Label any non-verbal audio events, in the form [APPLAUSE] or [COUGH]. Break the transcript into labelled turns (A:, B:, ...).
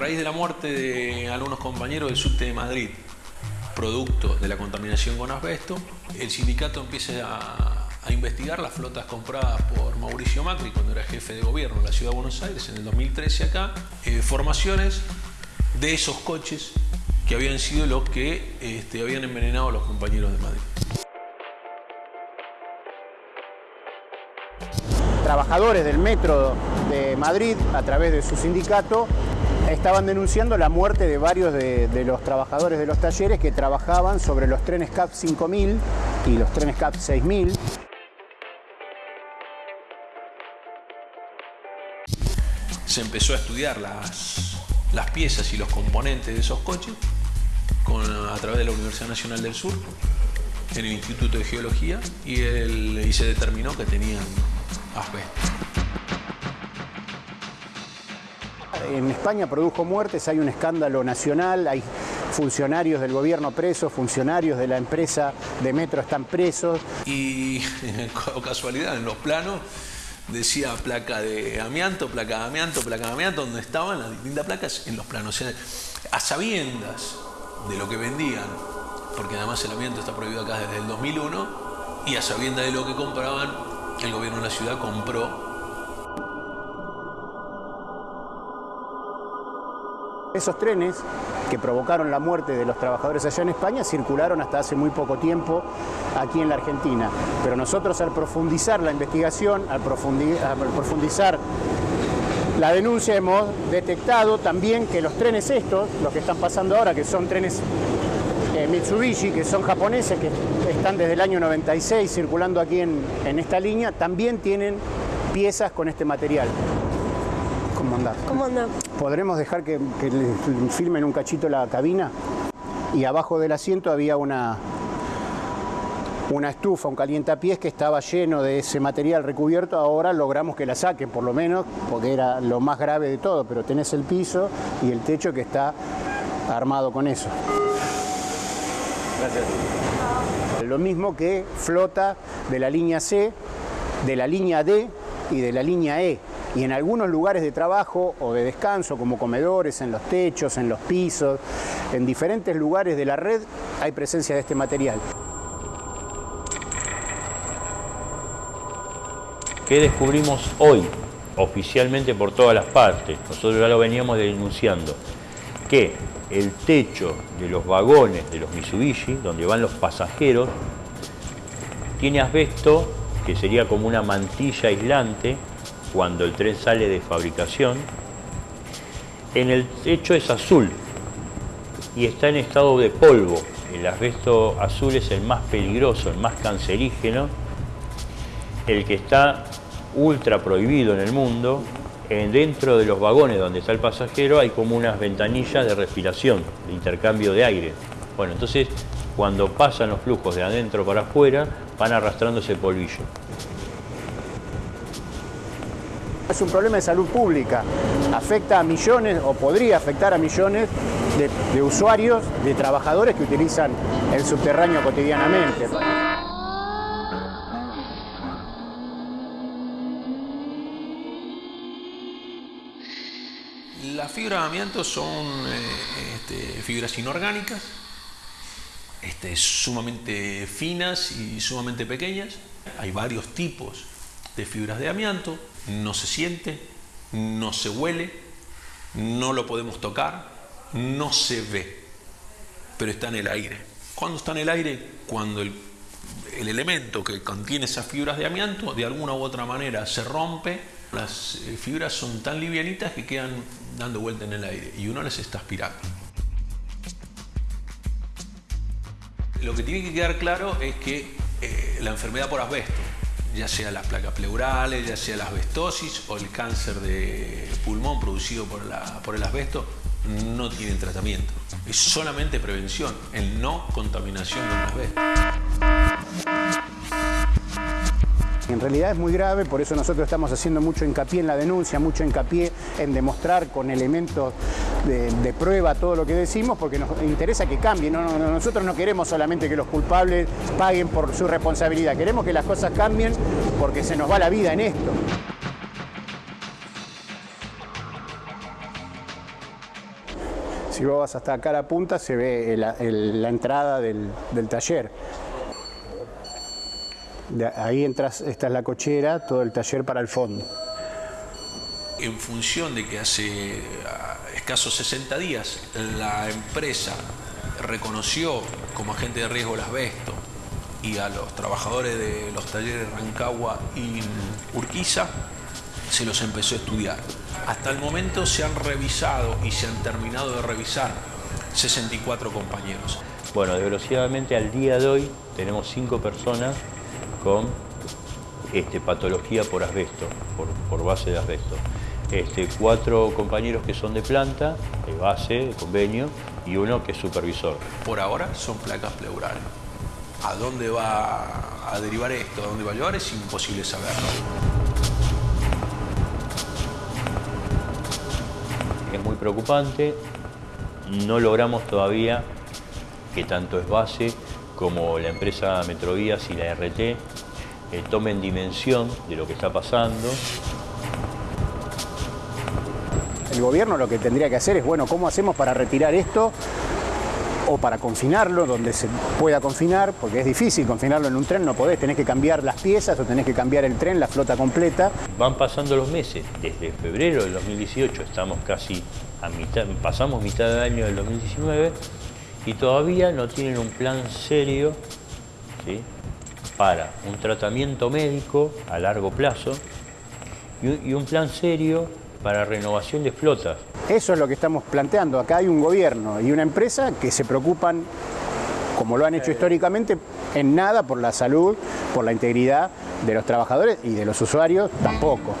A: raíz de la muerte de algunos compañeros del subte de Madrid, producto de la contaminación con asbesto, el sindicato empieza a, investigar las flotas compradas por Mauricio Macri cuando era jefe de gobierno en la ciudad de Buenos Aires en el 2013 acá, eh, formaciones de esos coches que habían sido los que este, habían envenenado a los compañeros de Madrid.
B: Trabajadores del metro de Madrid, a través de su sindicato, estaban denunciando la muerte de varios de, los trabajadores de los talleres que trabajaban sobre los trenes CAP 5000 y los trenes CAP 6000.
A: Se empezó a estudiar las, las piezas y los componentes de esos coches a través de la Universidad Nacional del Sur, en el Instituto de Geología, y, se determinó que tenían asbesto.
B: En España produjo muertes, hay un escándalo nacional, hay funcionarios del gobierno presos, funcionarios de la empresa de metro están presos.
A: Y [LAUGHS] casualidad, en los planos decía placa de amianto, placa de amianto, placa de amianto, donde estaban las distintas placas en los planos. a sabiendas de lo que vendían, porque además el amianto está prohibido acá desde el 2001, y a sabiendas de lo que compraban, el gobierno de la ciudad compró
B: Esos trenes que provocaron la muerte de los trabajadores allá en España circularon hasta hace muy poco tiempo aquí en la Argentina. Pero nosotros al profundizar la investigación, al profundizar la denuncia hemos detectado también que los trenes estos, los que están pasando ahora, que son trenes eh, Mitsubishi, que son japoneses, que están desde el año 96 circulando aquí en, en esta línea, también tienen piezas con este material.
C: ¿Cómo anda? ¿Cómo anda?
B: ¿Podremos dejar que, filmen un cachito la cabina? Y abajo del asiento había una, una estufa, un calientapiés que estaba lleno de ese material recubierto, ahora logramos que la saquen por lo menos, porque era lo más grave de todo, pero tenés el piso y el techo que está armado con eso. Gracias. Lo mismo que flota de la línea C, de la línea D y de la línea E y en algunos lugares de trabajo o de descanso, como comedores, en los techos, en los pisos, en diferentes lugares de la red hay presencia de este material.
D: ¿Qué descubrimos hoy? Oficialmente por todas las partes, nosotros ya lo veníamos denunciando, que el techo de los vagones de los Mitsubishi, donde van los pasajeros, tiene asbesto, que sería como una mantilla aislante, cuando el tren sale de fabricación, en el techo es azul y está en estado de polvo. El asbesto azul es el más peligroso, el más cancerígeno, el que está ultra prohibido en el mundo. Dentro de los vagones donde está el pasajero hay como unas ventanillas de respiración, de intercambio de aire. Bueno, entonces cuando pasan los flujos de adentro para afuera, van arrastrando ese polvillo.
B: Es un problema de salud pública. Afecta a millones o podría afectar a millones de, usuarios, de trabajadores que utilizan el subterráneo cotidianamente.
A: Las fibras de amianto son eh, este, fibras inorgánicas, este, sumamente finas y sumamente pequeñas. Hay varios tipos de fibras de amianto no se siente, no se huele, no lo podemos tocar, no se ve, pero está en el aire. ¿Cuándo está en el aire? Cuando el, elemento que contiene esas fibras de amianto de alguna u otra manera se rompe, las eh, fibras son tan livianitas que quedan dando vuelta en el aire y uno las está aspirando. Lo que tiene que quedar claro es que eh, la enfermedad por asbesto, ya sea las placas pleurales, ya sea la asbestosis o el cáncer de pulmón producido por, el asbesto, no tienen tratamiento. Es solamente prevención, el no contaminación con asbesto.
B: En realidad es muy grave, por eso nosotros estamos haciendo mucho hincapié en la denuncia, mucho hincapié en demostrar con elementos de, prueba todo lo que decimos, porque nos interesa que cambie. nosotros no queremos solamente que los culpables paguen por su responsabilidad, queremos que las cosas cambien porque se nos va la vida en esto. Si vos vas hasta acá a la punta se ve la entrada del, taller. ahí entras, esta es la cochera, todo el taller para el fondo.
A: En función de que hace escasos 60 días la empresa reconoció como agente de riesgo el asbesto y a los trabajadores de los talleres Rancagua y Urquiza se los empezó a estudiar. Hasta el momento se han revisado y se han terminado de revisar 64 compañeros.
D: Bueno, desgraciadamente al día de hoy tenemos 5 personas con este, patología por asbesto, por, base de asbesto. Este, cuatro compañeros que son de planta, de base, de convenio, y uno que es supervisor.
A: Por ahora son placas pleurales. ¿A dónde va a derivar esto? ¿A dónde va a llevar? Es imposible saberlo.
D: Es muy preocupante. No logramos todavía que tanto es base como la empresa Metrovías y la RT eh, tomen dimensión de lo que está pasando.
B: El gobierno lo que tendría que hacer es, bueno, ¿cómo hacemos para retirar esto o para confinarlo donde se pueda confinar, porque es difícil confinarlo en un tren, no podés, tenés que cambiar las piezas o tenés que cambiar el tren, la flota completa.
D: Van pasando los meses, desde febrero del 2018 estamos casi a mitad, pasamos mitad del año del 2019 y todavía no tienen un plan serio para un tratamiento médico a largo plazo y un plan serio para renovación de flotas.
B: Eso es lo que estamos planteando. Acá hay un gobierno y una empresa que se preocupan, como lo han hecho históricamente, en nada por la salud, por la integridad de los trabajadores y de los usuarios tampoco.